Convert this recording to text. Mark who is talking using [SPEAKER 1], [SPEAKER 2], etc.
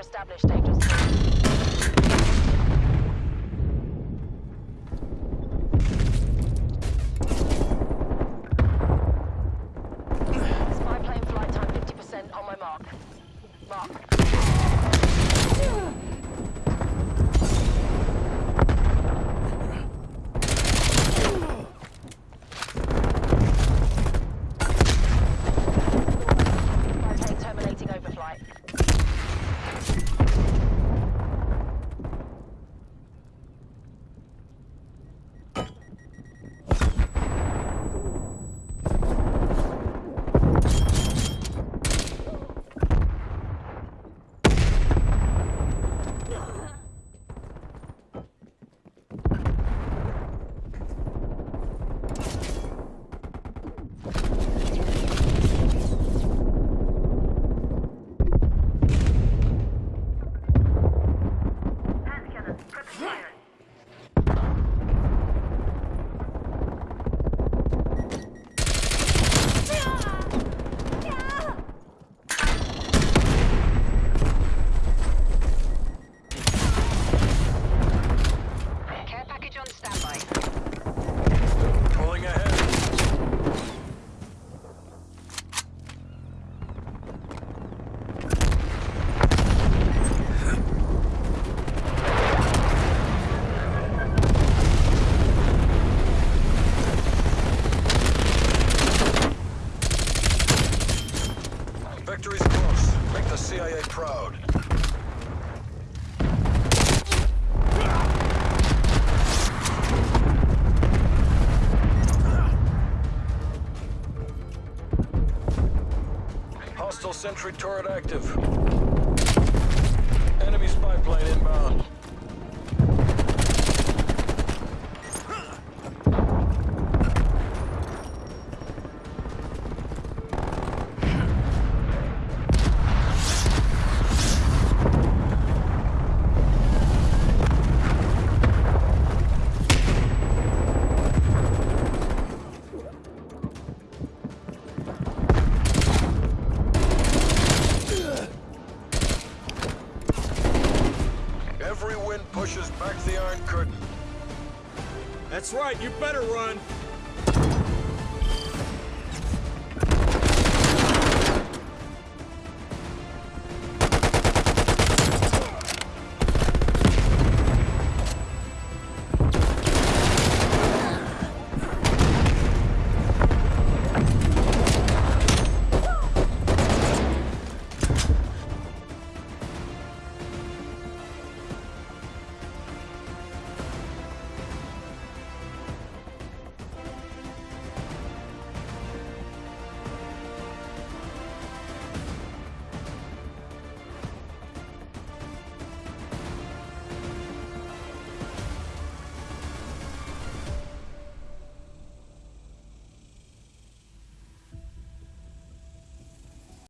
[SPEAKER 1] established dangerous. Victory's close. Make the CIA proud. Hostile sentry turret active. Enemy spy plane pushes back the Iron Curtain.
[SPEAKER 2] That's right, you better run.